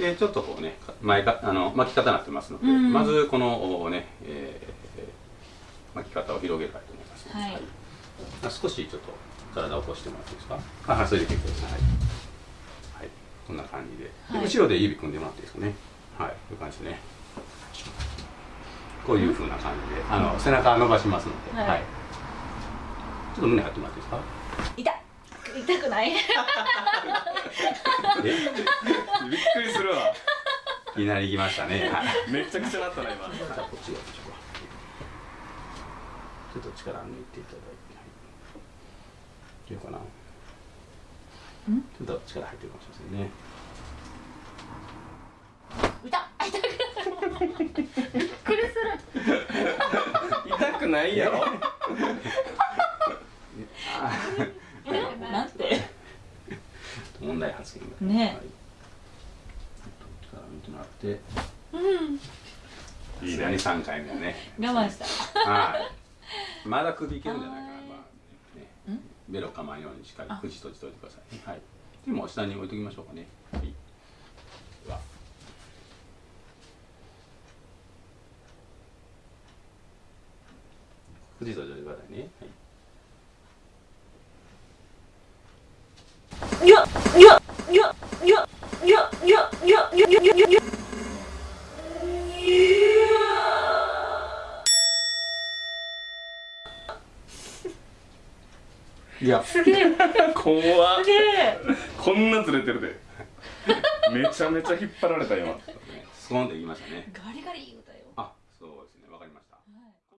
でちょっとこうね前かあの巻き方になってますので、うん。まずこのね、えー巻き方を広げたいと思います、はい。あ少しちょっと体を起こしてもらっていいですか？あはい。それで結構ですはい、はい、こんな感じで。で、はい。後ろで指組んでもらっていいですかね？はい。こういう感じでね。こういう風な感じであの背中伸ばしますので、はい。ちょっと胸張ってもらっていいですか？痛っ。痛くない？いきなり行きましたね。は いめちゃくちゃなったな今。じゃあこっちがちょっとちょっと力抜いていただいて、はい、いいかな。ん？ちょっと力入ってるかもしれませんね。痛っ。痛くないびっくりする。痛くないやろえ？なんて？問題発言がねはい、もらって。うん。いいね3回目はね。我慢した。はい。まだ首いけるんじゃないかな、はいまあ。ね、ベロ構えんようにしっかり口閉じておいてくださいね。はい。でも下に置いときましょうかね。はい。では。口閉じておいてくださいね。はい。よっよっよっよっよっよっよっよっよっよっいやすげえ。怖っ。すげえ。こんなずれてるで。めちゃめちゃ引っ張られた今うなんっていましたね。ガリガリあそうですね。わかりました。はい。